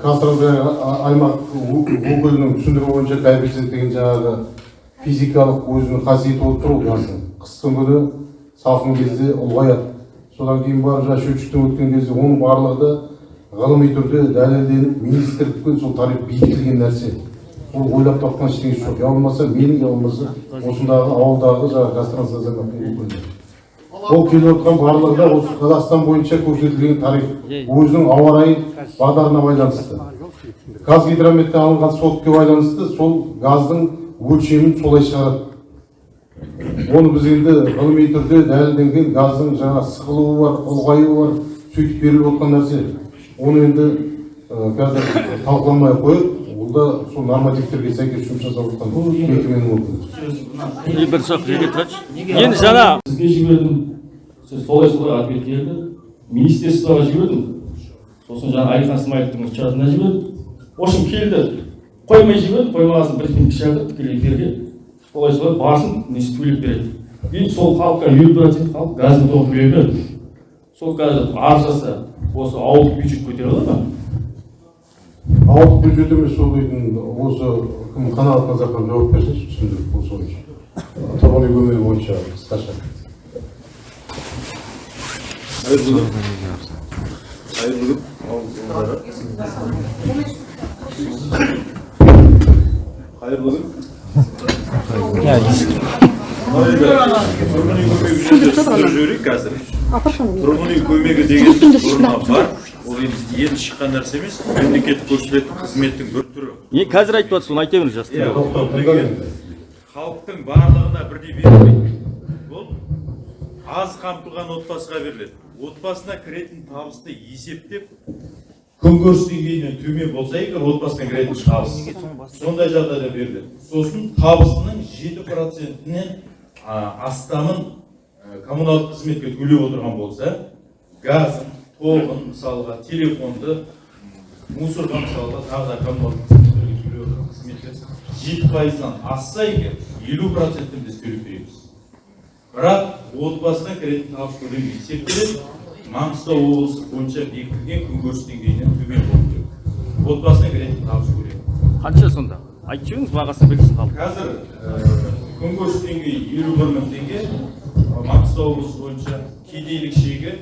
қазтрансгаз аймақ өкілінің түсіндіруі бойынша коэффициент деген жаңағы физикалық өзінің қасиеті болып тұр ол газдың қыстың күні салқын кезде ұлғаяды. Содан кейін барып жаңағы счетчиктен өткен кезде оның барлығы да ғылыми түрде дәлелденіп министрлікпен сол тариф бекітілген нәрсе. Ол ойлап тапқан ештеңесі жоқ. Я болмаса менің я болмаса осындағы ауылдағы жаңағы қазтрансгаз ол келіп отқан барлығы осы қазақстан бойынша көрсетілген тариф өзінің ауа райы бағдарына байланысты. Қазгидрометтен алынған сотке байланысты сол газдың өлшемін солай шығарады. Оны біз енді ғылыми түрде дәлелденген газдың жаңа сықылуы бар ұлғаюы бар сөйтіп беріліп отқан нәрсе. Оны енді қазір талқыламай ақ қояйық. Да сол нормативтерге сәйкес жұмыс жасап жатқан мекеменің өкілі бір сұрақ жерге тұрайыншы енді жаңа сізге жібердім. Сіз солай солай ответ келді. Министерствоға жібердім. Сосын жаңағы әлихан смайыловтың чатына жібердім. В общем келді. Қоймай жібердім. Қоймаған соң брифингке шақырды тікелей эфирге. Солай солай барсын несі төлеп береді. Енді сол халыққа елу процент халық газды толық төлей береді сол қазір арзаса осы ауылдық бюджет көтере алады ма? Ауылдық бюджет емес сол үйдің осы кім қанағат назархан жауап берсінші түсіндіріп осы бойынша тұрғын үй көмегі бойынша қысқаша. Қайырлы күн қайырлы күн жіберейік қазір. Тұрғын үй көмегі деген енді енді шыққан нәрсе емес мемлекеттік көрсетілетін қызметтің бір түрі. Е қазір айтып жатсыз оны айта беріңіз жас ол халықтың барлығына бірдей берілмейді. Бұл аз қамтылған отбасыға беріледі. Отбасына кіретін табысты есептеп күнкөріс деңгейінен төмен болса егер отбасына кіретін табыс. Сондай жағдайда беріледі. Сосын табысының жеті процентінен астамын ә, коммуналдық қызметке төлеп отырған болса газын тоғын мысалға телефонды мусорға мысалға тағы да коммуналдық қызметтер жеті пайыздан асса егер елу процентін біз төлеп береміз. Бірақ отбасына кіретін табыс көлемі есептеледі маңғыстау облысы бойынша бекітілген күнкөріс деңгейінен төмен болу керек. Отбасына кіретін табыс көлемі қанша сонда? Айтып жіберіңіз бағасын білсін халық. Қазір ә, күнкөріс деңгейі елу бір мың теңге маңғыстау облысы бойынша кедейлік шегі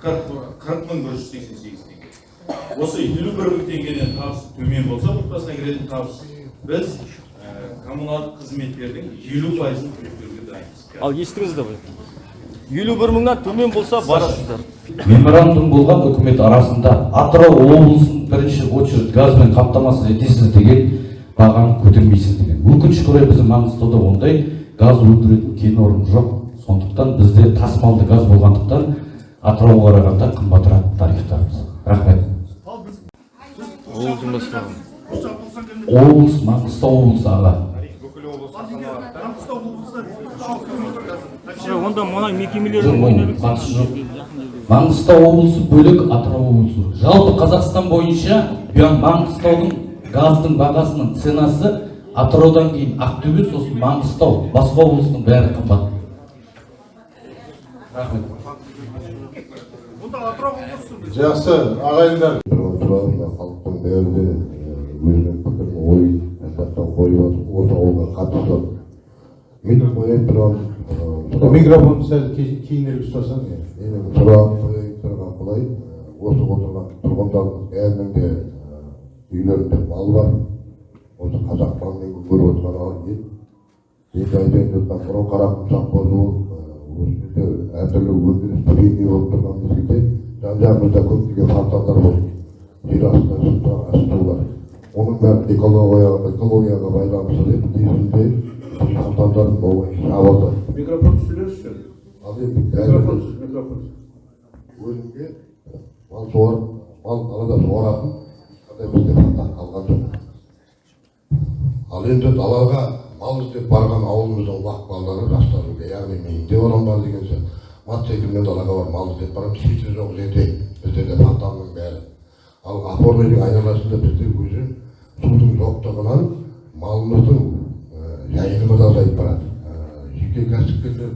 қырық мың бір жүз сексен сегіз теңге осы елу бір мың теңгеден табыс төмен болса отбасына кіретін табыс біз ә, коммуналдық қызметтердің елу пайызын төлеп беруге дайынбыз ал естіңіздер ғой елу бір мыңнан төмен болса барасыздар меморандум болған үкімет арасында атырау облысын бірінші очередь газбен қамтамасыз етесіз деген бағаны көтермейсіз деген өкінішке орай біздің маңғыстауда ондай газ өндіретін кен орны жоқ сондықтан бізде тасымалды газ болғандықтан атырауға қарағанда қымбатырақ тарифтарымыз рахмет. Облыс маңғыстау облысы аға онда мұнай жоқ мекемелерінің оның қатысы жоқ. Маңғыстау облысы бөлек атырау облысы. Жалпы қазақстан бойынша маңғыстаудың газдың бағасының ценасы атыраудан кейін ақтөбе сосын маңғыстау басқа облыстың бәрі қымбат. Рахмет. Жақсы ағайындар. Тұрғын халықтың бәрі де өзінің пікірін ойын жақтан қойып осы ауылға қатысты мен қояйын микрофонды сәл ке- кейінірек ұстасаң иә. қояйын тұрған былай осы отырған тұрғындардың бәрінің де үйлерінде мал бар. Осы қазақ малымен көріп отырған ел енді айтайын жатқан мынау қарақұмсақ болу осы жерде әртүрлі өндіріс бірегей болып тұрған мезгілде жан жағымызда көптеген фонтандар болды жер астында жылтыраған астаулар оның бәрі экологияға экологияға байланысты деп кезінде болмай жабылды микрофон ал енді микрофон микрофон। өзімге мал суар мал далада суаратын қандай бізде фонтан қалған жоқ ал енді далаға мал іздеп барған ауылымыздың уақ балалары жастарым яғни мен де бар деген сияқты мотоциклмен далаға барып мал іздеп барамыз ешкім жоқ жерде бізде де фонтанның бәрі ал опорныйдың айналасында бізде өзі судың жоқтығынан малымыздың жайылымы азайып барады жеке кәсіпкерлер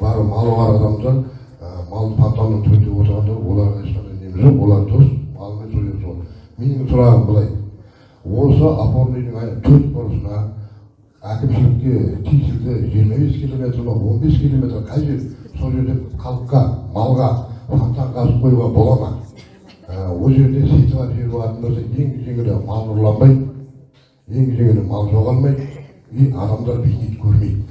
бар малы бар адамдар ә, мал фонтанның түбінде отырғандар оларға ешқандай неміз жоқ олар дұрыс малымен суретіп менің сұрағым былай осы опорныйдың төрт бұрышына әкімшілікке тиесілі жиырма бес километр ма он бес километр қай жер сол жерде халыққа малға фонтан қазып қоюға бола ма ол жерде сейтіға жер болатын болса ең жеңілі мал ұрланбайды ең жеңілі мал жоғалмайды и адамдар бейнет көрмейді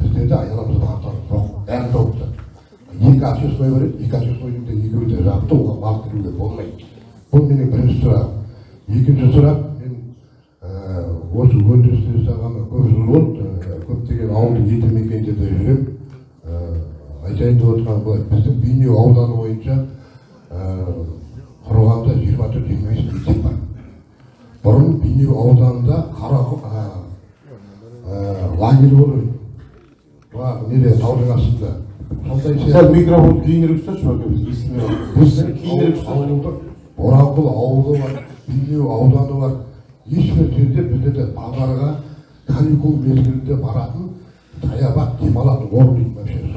біздерде айналамызда фонтан жоқ бәрі жауыпты екі общество бар еді екі обществоның да екеуі де жапты оған мал кіруге болмайды бұл менің бірінші сұрағым екінші сұрақ мен осы өндірісте жасағаныма көп жыл болды көптеген ауылдық елді мекендерде жүремін айтайын деп отырғаным былай біздің бейнеу ауданы бойынша құрығанда жиырма төрт жиырма бес мектеп бар бұрын бейнеу ауданында қара лагерь жаңағы неде таудың астында. Сондай сәл микрофон кейінірек ұсташы біздің кейінірек боранқұл ауылы бар бейнеу ауданы бар. Ешбір жерде біздерде балаларға каникул мезгілінде баратын саябақ демалатын орын дейтін вообще.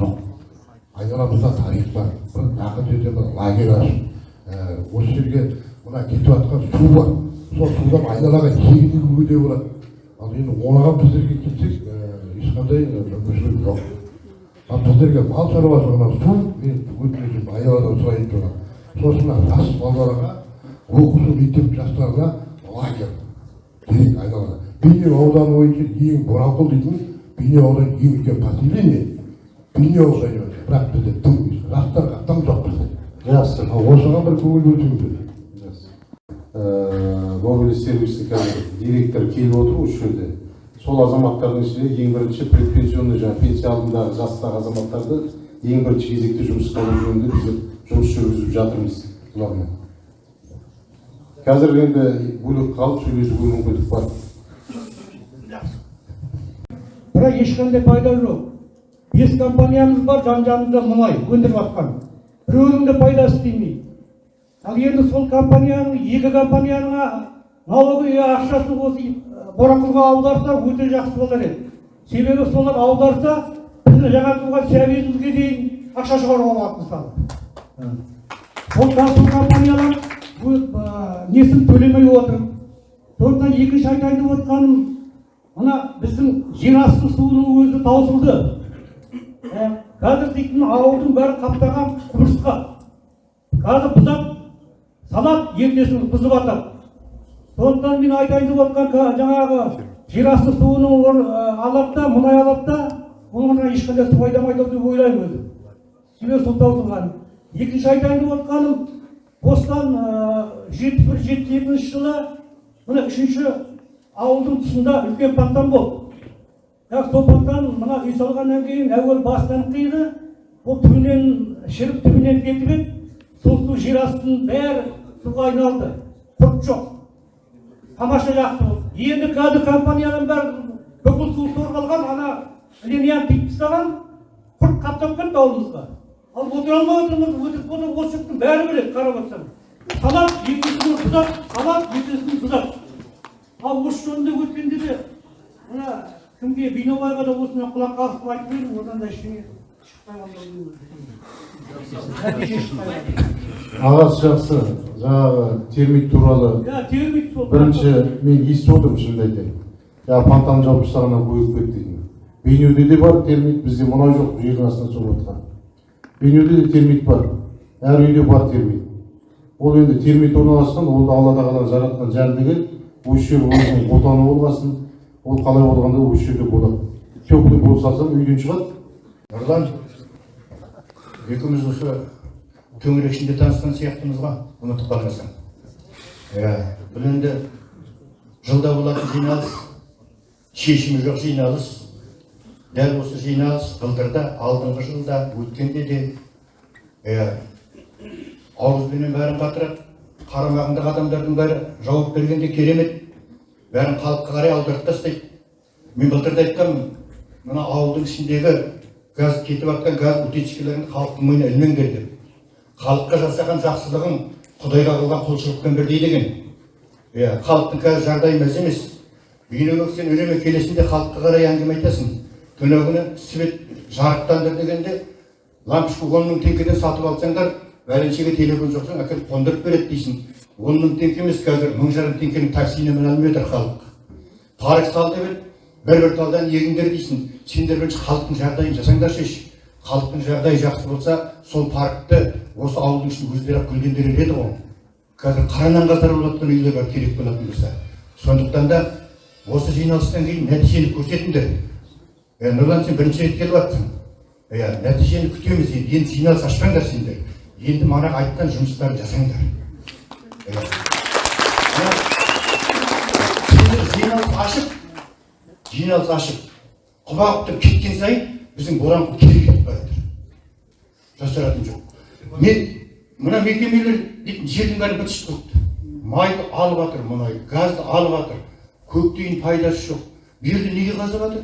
Айналамызда тарих бар бір жақын жерде бір лагерь ашып осы жерге мына кетіп жатқан су бар сол судан айналаға егін егуге де болады ал енді оған біздерге келсек ешқандай мүмкіншілік жоқ ал біздерге мал шаруашылығынан су мен өтінішім айналадан сұрайын тұрған сосын жас балаларға оқушы мектеп жастарына лагерь керек айналада бейнеу ауданы бойынша ең боранқұл дейтін бейнеу ауданы ең үлкен поселение бейнеу ауданы бірақ бізде тым жастарға тым жоқ бізде жақсы ал осыған бір көңіл бөлсеңіздер мобильді сервистің қазір директоры келіп отыр осы жерде сол азаматтардың ішінде ең бірінші предпенсионный жаңағы пенсия алдындағы жастағы азаматтарды ең бірінші кезекте жұмысқа алу жөнінде біз жұмыс жүргізіп жатырмыз бұлармен қазір енді бөлек қалып сөйлесуге мүмкіндік бар бірақ ешқандай пайда жоқ бес компаниямыз бар жан жағымызда мұнай өндіріп жатқан біреуінің де пайдасы тимейді. Ал енді сол компанияның екі компанияның налоговый ақшасын осы боранқұлға аударса өте жақсы болар еді. Себебі солар аударса біздің жаңа туған сәбиімізге дейін ақша шығаруға болады мысалы. Сол сол компаниялар несін төлемей отыр. Сондықтан екінші айтайын деп отқаным мына біздің жер асты суының өзі таусылды. Қазір дейтін ауылдың бәрі қаптаған құмырсқа қазір бұзап салады ертесін бұзып жатады сондықтан мен айтайын деп отқан жаңағы жер асты суының ә, алады да мұнай да оларға ешқандай су айдамайды деп ойлаймын өзім. Себебі сол таусылған екінші айтайын деп отқаным осыдан жетпіс бір жетпіс екінші жылы мына үшінші ауылдың тұсында үлкен пантан болды. Сол пантан мына үй салғаннан кейін әуел басынан қиды ол түбінен шіріп түбінен кетіп еді сол су жер астының бәрі суға айналды. Құрт жоқ. Тамаша жақсы болды. Енді қазір компанияның бәрі бүкіл су сорғалған ана линияны тиіп тастаған құрт қаптап кетті ауылымызға ал отыра алмай отырмыз өтірік болса осы жұрттың бәрі біледі қарап отырсаң. Салады екінші күні бұзады салады екінші күні бұзады ал осы жөнінде өткенде де мына кімге бейнабайға да осыны құлақ қағысып айтып едім одан да ештеңе ағасы жақсы. Жаңағы термит туралы иә термит сол. бірінші мен естіп отырмын шынымды айтайын. Жаңағы пантан жауып тастағаннан көбейіп кетті дейтін бейнеуде де бар термит бізде мұнай жоқ жердің астынан сорып жатқан бейнеуде де термит бар. Әр үйде бар термит. Ол енді термит орналасқан ол да алла тағала жаратқан жәндігі осы жер отаны болғасын ол қалай болғанда осы жерде болады. Теплый пол салсам үйден шығады. Нұрлан екеуміз осы төңірек ішінде танысқан сияқтымыз ғой. Ұмытып қалмасаң. Иә бұл енді жылда болатын жиналыс шешімі жоқ жиналыс. Дәл осы жиналыс былтырда алдыңғы жылда өткенде де. Иә. Ауызбенен бәрін қатырады қарамағындағы адамдардың бәрі жауап бергенде керемет. Бәрін халыққа қарай аударып тастайды мен былтыр да айтқанмын мына ауылдың ішіндегі газ кетіп жатқан газ утечкаларын халықтың мойнына ілмеңдер деп. Халыққа жасаған жақсылығың құдайға қылған құлшылықпен бірдей деген. Иә халықтың қазір жағдайы мәз емес. Бейнебек сен үнемі келесіңде халыққа қарай әңгіме айтасың. Күні күні свет жарықтандыр дегенде лампочка он мың теңгеден сатып алсаңдар бәленшеге телефон соқсаң әкеліп қондырып береді дейсің. Он мың теңге емес қазір мың жарым теңгенің таксиіне алмай отыр халық парк сал деп еді бір бір талдан егіңдер дейсің сендер бірінші халықтың жағдайын жасаңдаршы халықтың жағдайы жақсы болса сол паркті осы ауылдың ішінде өздері ақ гүлдендірер еді ғой қазір қаранан қатар болып жатқан үйлер бар керек болатын болса сондықтан да осы жиналыстан кейін нәтижені көрсетіңдер е нұрлан сен бірінші рет келіп жатрсың иә нәтижені күтеміз енді енді жиналыс ашпаңдар сендер енді мана айтқан жұмыстарды жасаңдар иә. Жиналыс ашып жиналыс ашып құба құптап кеткен сайын біздің боранқұл кері кетіп бара жатыр жасыратыны жоқ мен мына мекемелер дейтін жердің бәрі бытышып қалыпты майды алып жатыр мұнайды газды алып жатыр көктейін пайдасы жоқ бұл жерде неге қазып жатыр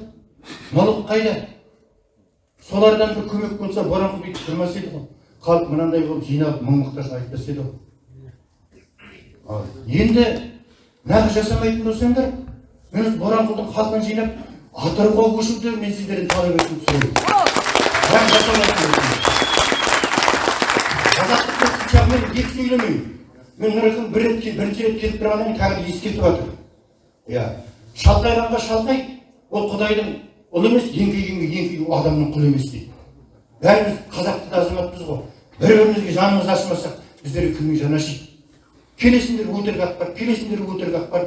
налог қайда солардан бір көмек болса боранқұл бүйтіп тұрмас еді ғой халық мынандай болып жиналып мұң мұқтажын айтпас еді ғой енді нағыз жасамайтын болсаңдар мен боранқұлдың халқын жинап атырауға көшуді мен сіздерден талап етуді сұраймын. Қысқашағымен екі сөйлемеймін мен нұрекең бір рет бірінші рет келіп тұрғаннан кейін да ескертіп жатырмын иә шалқайғанға шалқай ол құдайдың ұлы емес еңкейгенге еңкей ол адамның құлы емес дейді. Бәріміз қазақты да азаматпыз ғой. Бір бірімізге жанымыз ашымасақ біздерге кімнің жаны ашиды келесіңдер өтірік ақпар келесіңдер өтірік ақпар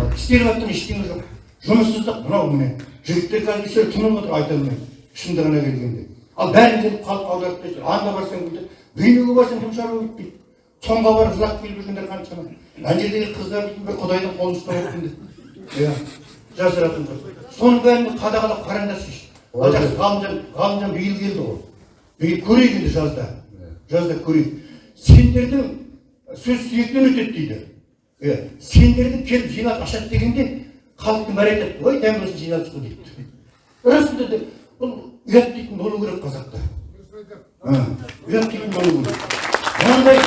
ал істеліп жатқан ештеңе жоқ. Жұмыссыздық мынау міне. Жігіттер қазір кешір тынып отыр айта алмайды шындығына келгенде. Ал бәрін келіп халық аударып тастайды анда барсаң бүйтеді бейнеге барсаң дым шаруа бітпейді соңға барып жылап келіп жүргендер қаншама. Ана жердегі қыздар бір құдайдың қолын ұстап отқан деп иә жасыратын жоқ соның бәрін қадағалап қараңдаршы жақсы ғалымжан ғалымжан биыл келді ғой. Биыл көрейік енді жазда. Жазда көрейік. Сендердің сөз сүйектен өтеді дейді. Иә сендерді келіп жиналыс ашады дегенде халықтың бәрі айтады ой дәм болсын жиналыс қой дейді. Расында да бұл ұят дейтін болу керек қазақта. Ұят дейтін болу керек. Мынандай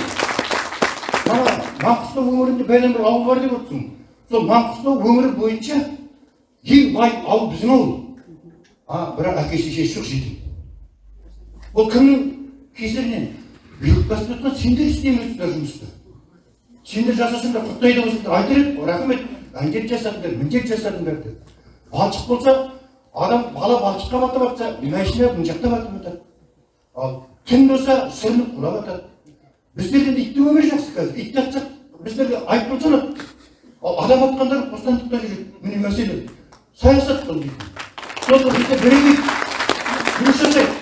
мана маңғыстау өңірінде бәлен бір ауыл бар деп отырсың. Сол маңғыстау өңірі бойынша ең бай ауыл біздің ауыл. А бірақ әке шешесі жоқ жетім ол кімнің кесірінен? Бүлік басып сендер істемейсіңдер жұмысты сендер жасасаңдар құттайды болсаңдар айтар едік рахмет. Әндет жасадыңдар міндет жасадыңдар деп. Балшық болса адам бала балшыққа батып жатса машина мына жақта батып жатады ал түн болса сүрініп құлап жатады біздерде де иттің өмірі жақсы қазір. Ит атсақ біздерге айыппұл салады ал адам атқандар бостандықта жүреді міне мәселе. Саясат бұл дейтін сосын бізде бірегей жұмыс жасайды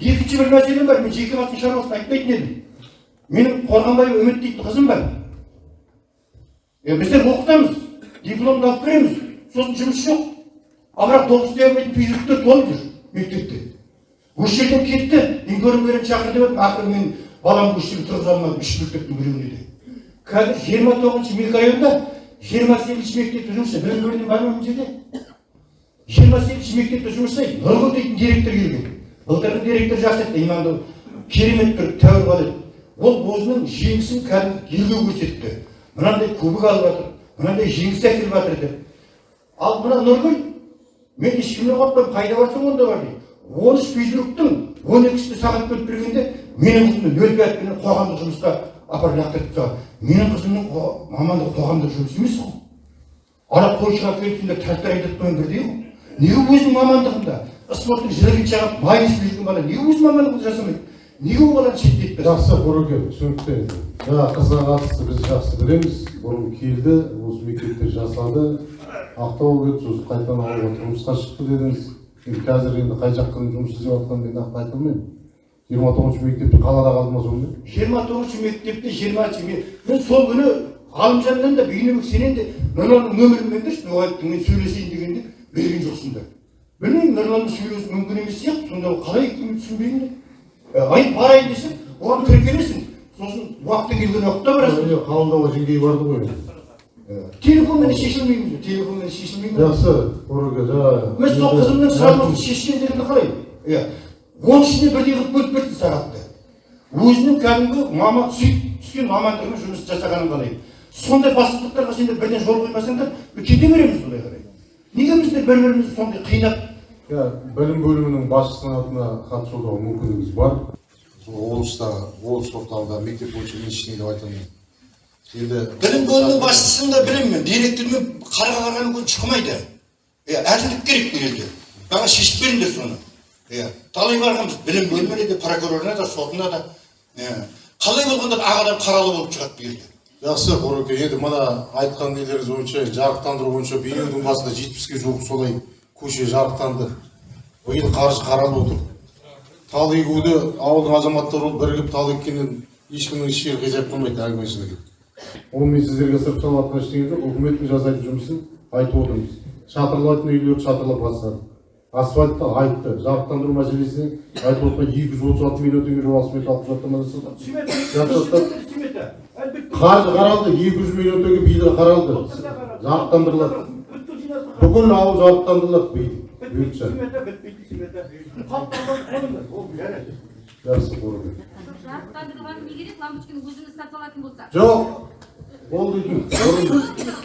екінші бір мәселе бар мен жеке айтпайтын едім менің қорғанбай үміт дейтін қызым бар. Е біздер оқытамыз дипломды алып береміз сосын жұмыс жоқ. Ал бірақ істей алмайтын физруктер толып жүр мектепте. Осы жерден кетті информерін шақыр деп едім. Ақыры мен баламды осы жерге тұрғыза алмадым үш мектептің біреуіне де. Қазір жиырма тоғызыншы микрорайонда жиырма сегізінші мектепте жұмыс істейді. Білім бөлімі бар ма мына жерде жиырма сегізінші мектепте жұмыс істейді. Нұргүл дейтін директор келген. Былтырғы директор жақсы еді иманды керемет бір тәуір еді ол өзінің жеңісін кәдімгі елге көрсетті. Мынандай кубок алып жатыр мынандай жеңіс әкеліп жатыр деп. Ал мына нұргүл мен ешкімнен қорықпаймын қайда барсаң онда бар дейді. Он үш физруктың он екісі сағат бөліп бергенде менің қызымды нөл пятпенен қоғамдық жұмысқа апарып лақтырып тастаған менің қызымның мамандығы қоғамдық жұмыс емес қой. Ана қойшыға келіп сендер трактор айдатпаған бірдей ғой. Неге өзінің мамандығында спорттың жілігін шағып майын ішіп жүрген бала неге өз мамандығын жасамайды? Неге ол баланы шеттетпес жақсы қореке түсінікті енді жаңа қызға қатысты біз жақсы білеміз. Бұрын келді осы мектепте жасады. Ақтауға кетті сосын қайтадан ауылға тұрмысқа шықты дедіңіз. Енді қазір енді қай жаққа жұмыс істеп жатқанын мен нақты айта алмаймын. Жиырма тоғызыншы мектепте қалада қалды ма сонда? Жиырма тоғызыншы мектепте жиырмасыншы ме- мен сол күні ғалымжаннан да бейнебек сенен де нұрланның нөмірін беріңдерші дұғайыптың мен сөйлесейін дегенде берген жоқсыңдар. Білмеймін нұрланмен сөйлесу мүмкін емес сияқты. Сонда қалай екенін түсінбеймін. Ай барайын десем оған кіріп сосын уақыты келген уақытта барасың Міне қабылдауға жеңгей барды ғой телефонмен шешілмейміз телефонмен шешілмейді ме жақсы қореке жаңа мен сол қызымның сұрағын шешкендерімді қалай иә оның ішіне бірдей қылып бөліп берді сағатты өзінің кәдімгі маман сүйіп түскен мамандығымен жұмыс жасағанын қалай сондай бастықтарға сендер бірден жол қоймасаңдар кете береміз бұлай қарай неге біздер бір бірімізді сондай қинап білім бөлімінің басшысының атына хат жолдауға мүмкіндігіңіз бар облыста облыс орталығында мектеп бойынша мен ештеңе деп айта алмаймын енді білім бөлімінің басшысын да білемін мен директормен қарға қарғаны көз шықмайды иә әділдік керек бұл елде маған шешіп беріңдер соны иә талай барғанбыз білім бөліміне де прокурорына да сотына да иә қалай болғанда да ақ адам қаралы болып шығады бұл елде жақсы қореке енді мына айтқан нелеріңіз бойынша жарықтандыру бойынша биылдың басында жетпіске жуық солай көше жарықтанды. Биыл қаржы қаралып отыр. Тал егуді ауылдың азаматтары болып бірігіп тал еккеннен ешкімнің еш жері қиғап қылмайды әңгімесіне келіп оны мен сіздерге сырып салыватқан ештеңе жоқ үкіметтің жасайтын жұмысын айтып отырмыз. Шатырлайтын үйлерді шатырлап бастады асфальтты айтты жарықтандыру мәселесіне айтып отқан екі жүз отыз алты миллион теңге жобалық смета алып құжаттама жасады қаржы қаралды екі жүз миллион теңге биылға қаралды. Жарықтандырылады. Бүкіл ауыл жарықтандырылады биыл бұйыртса жақсы қореке жарықтандырылған не керек лампочканы өзіңіз сатып алатын болса жоқ ол дейтін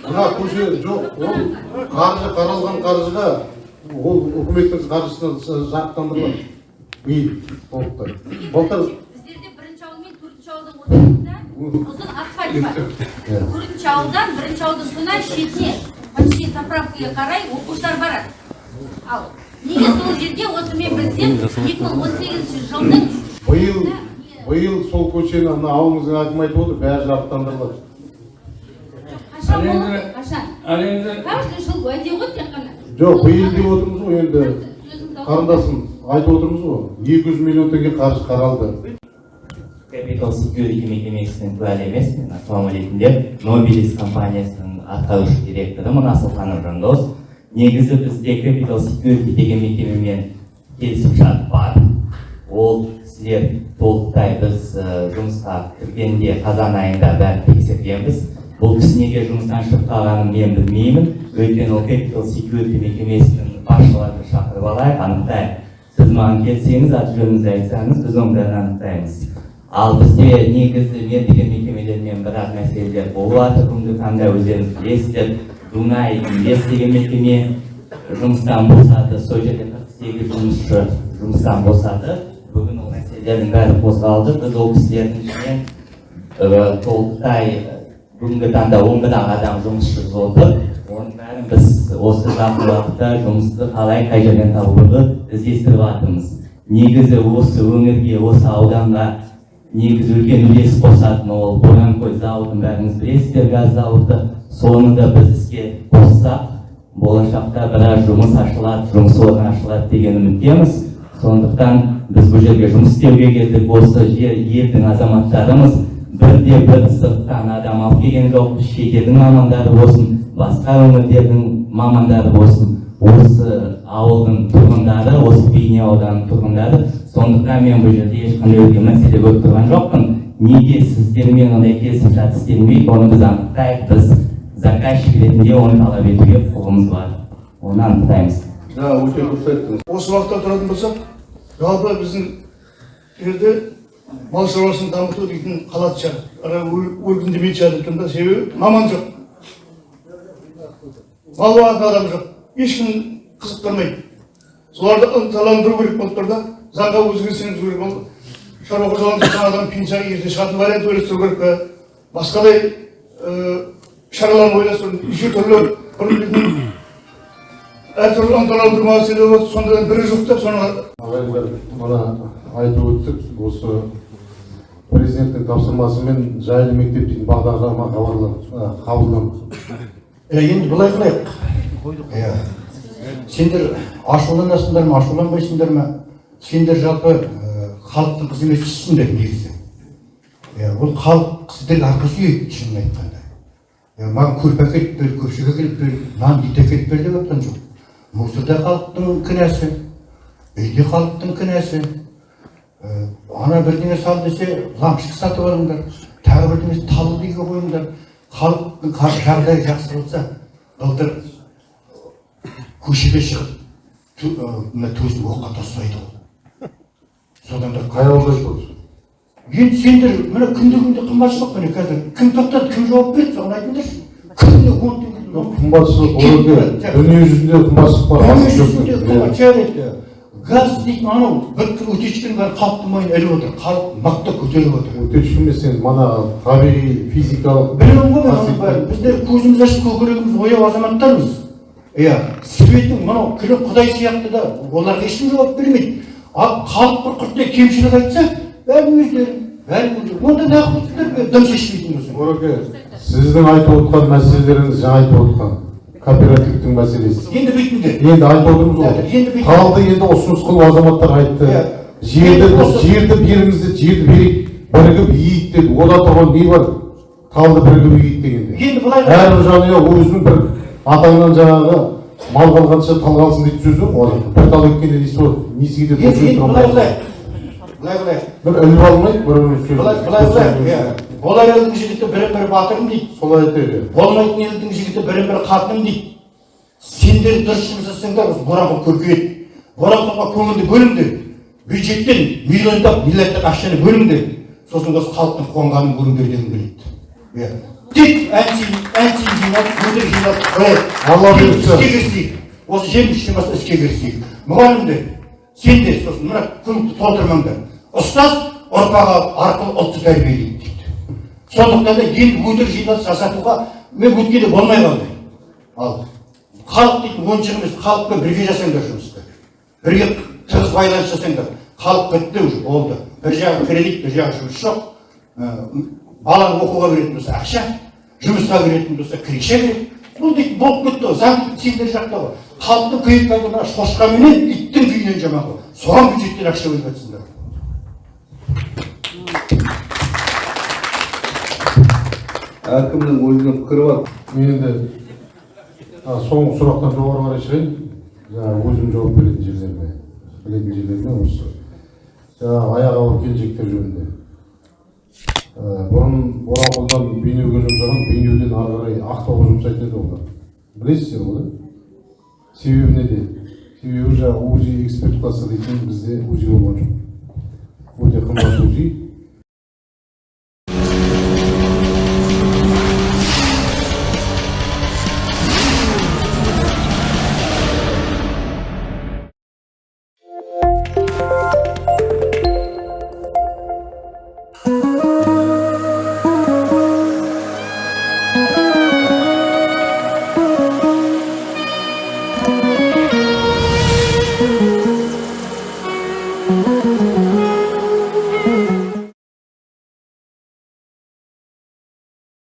мына көше жоқ ол қаржы қаралған қаржыға ол үкіметтің қаржысына жарықтандырылады биыл толықтай былтыр біздерде бірінші ауыл мен төртінші ауылдың ортасында ұзын асфальт бар төртінші ауылдан бірінші ауылдың шетіне почти заправкаға қарай оқушылар барады ал неге сол жерде осы мен білсем екі мың он сегізінші жылдың биыл биыл сол көшені мына ауылыңыздың әкімі айтып отыр бәрі жарықтандырылады қашан болады қашан каждый жыл уәде ғой тек қана жоқ биыл деп отырмыз ғой енді қарындасым айтып отырмыз ғой. Екі жүз миллион теңге қаржы қаралды. Capital Security мекемесінің куәлі емес мен ассалаумағалейкумдер нобилис компаниясының атқарушы директоры асылханов жандос негізі бізде Capital Security деген мекемемен келісімшарт бар. Ол сіздер толықтай біз жұмысқа кіргенде қазан айында бәрін тексергенбіз. Бұл кісі неге жұмыстан шығып қалғанын мен білмеймін. Өйткені ол Capital Security мекемесінің басшыларын шақырып алайық. Анықтайық сіз маған келсеңіз аты жөніңізді айтсаңыз біз оның бәрін анықтаймыз. Ал бізде негізі мердігер мекемелермен бірақ мәселелер болып жатыр бүгінгі таңда өздеріңіз білесіздер дунай инвест деген мекеме жұмыстан босады сол жерде қырық сегіз жұмысшы жұмыстан босады бүгін ол мәселелердің бәрі қозғалды біз ол кісілердің ішінен толықтай бүгінгі таңда он ақ адам жұмыссыз отыр оның бәрін біз осы жақын уақытта жұмысты қалай қай жерден табуды іздестіріп жатырмыз негізі осы өңірге осы ауданға негізі үлкен үлес қосатын ол боранкөл зауытын бәріңіз білесіздер газ зауыты соны да біз іске қоссақ болашақта біраз жұмыс ашылады жұмыс орны ашылады деген үміттеміз сондықтан біз бұл жерге жұмыс істеуге келдік осы жер елдің азаматтарымыз бірде бір сырттан адам алып келген жоқпыз шетелдің мамандары болсын басқа өңірлердің мамандары болсын осы ауылдың тұрғындары осы бейнеу ауданының тұрғындары сондықтан мен бұл жерде ешқандай үлкен мәселе көріп тұрған жоқпын. Неге сіздермен ондай келісімшарт істелмейді оны біз анықтайық. Біз заказчик ретінде оны талап етуге құқығымыз бар. Оны анықтаймыз. Жаңа өте дұрыс айттыңыз. Осы уақытта тұратын болсақ жалпы біздің жерде мал шаруашылығын дамыту дейтін қалады шығар өркендемейтін шығар екен да себебі маман жоқ. Мал бағатын адам жоқ. Ешкім қызықтырмайды. Соларды ынталандыру керек болып тұр да. Заңға өзгеріс енгізу керек ол шаруа қожалығында жатқан адам пенсияға ерте шығатын вариант ойластыру керек пе басқадай шаралар ойластыру неше түрлі әртүрлі ынталандыру мәселе болды сондай бірі жоқ та соны ағайындар мына айтып өттік осы президенттің тапсырмасымен жайлы мектеп дейтін бағдарлама қабылданды енді былай қылайық иә сендер ашуланасыңдар ма ашуланбайсыңдар ма сендер жалпы ә, халықтың қызметшісіңдер негізі. Ол халық сіздерге арқа сүйейді шынын айтқанда. Маған көрпе әкеліп бер көпшік әкеліп бер нан ет әкеліп бер деп жатқан жоқ. Мусор да халықтың кінәсі үй де халықтың кінәсі. Ана бірдеңе сал десе лампочка сатып алыңдар. Тағы бірдеңе талды үйге қойыңдар. Халықтың жағдайы жақсы болса былтыр көшеге шығып ә, мына төсін оққа тастайды ғой содан да қай ауылда тұрсыз енді сендер міне күнде күнде қымбатшылық міне қазір кім тоқтады кім жауап береді соны айтыңдаршы. Күніне он теңге қымбатшылық ореке дүние жүзінде қымбатшылық бар асып жүзінде жоқ қымбат. Жарайды газ дейтін анау бір утечканың бәрі халықтың мойнына іліп отыр халық мықты көтеріп отыр. Өтешкі емес енді мана табиғи физикалық білемін ғой мен оның бәрін. Біздер көзіміз ашып көкірегіміз ояу азаматтармыз. Иә светің мынау күлі құдай сияқты да оларға ешкім жауап бермейді. Ал халық бір құрттай кемшілік айтса бәрін өздері бәрін өздері. Онда неғып отырсыздар дым шешпейтін болса ораке сіздің айтып отқан мәселелеріңіз жаңа айтып отқан кооперативтің мәселесі. Енді бүйтіңдер. Енді айтып отырмыз ғой. Енді қалды енді ұсыныс қылып азаматтар айтты. Иә. жерді жерді беріңіз деді жерді берейік. Бірігіп иейік деді. Ода тұрған не бар? Қалды бірігіп иейік дегенде. Енді былай әрбір жанұя өзінің бір атаңнан жаңағы мал қалғанша тал қалсын дейтін сөз жоқ ғой бір тал еккенде бар несі кетеді енді былай былай. Былай былай. Бір іліп алмайды бір сөзін былай былай иә. Болар елдің жігіті бірін бірі батырым дейді. Солай айтайық болмайтын елдің жігіті бірін бірі қатыным дейді. Сендер дұрыс жұмыс жасасаңдар осы боранқұл көркейеді. Боранқұлға көңілді бөліңдер. Бюджеттен миллиондап миллиардтап ақшаны бөліңдер. Сосын осы халықтың қуанғанын көріңдер дегім келеді иә. Тек әншейін жинап жинап қояйық алла бұйыртса. іске кірісейік осы жем үштен бастап іске кірісейік мұғалімдер сендер сосын мына күнді толтырмаңдар ұстаз ұрпағы арқылы ұлтты тәрбиелейді дейді сондықтан да енді өтірік жиналыс жасатуға мен өткенде болмай қалды ал халық дейтін оншық емес халықпен бірге жасаңдар жұмысты бірге тығыз байланыс жасаңдар халық бітті уже болды бір жағы кредит бір жағы жұмыс жоқ Ә, баланы оқуға беретін болса ақша жұмысқа беретін болса крыша керек бұл дейтін болып кетті ғой заң сендер жақта ғой халықтың күйіп мына шошқа менен иттің күйінен жаман ғой соған бюджеттен ақша бөліп жатсыңдар әркімнің өзінің пікірі бар. Мен енді а, соңғы сұрақтан жоғары қарай шығайын. Жаңағы өзім жауап беретін жерлеріне білетін жерлеріне осы. Жаңағы аяғы ауыр келіншектер жөнінде. Бұрын боранқұлдан бейнеуге жұмсаған бейнеуден ары қарай ақтауға жұмсайтын еді олар білесіздер ғой себебі неде? Себебі жаңағы узи эксперт дейтін бізде узи болған жоқ. Өте қымбат узи.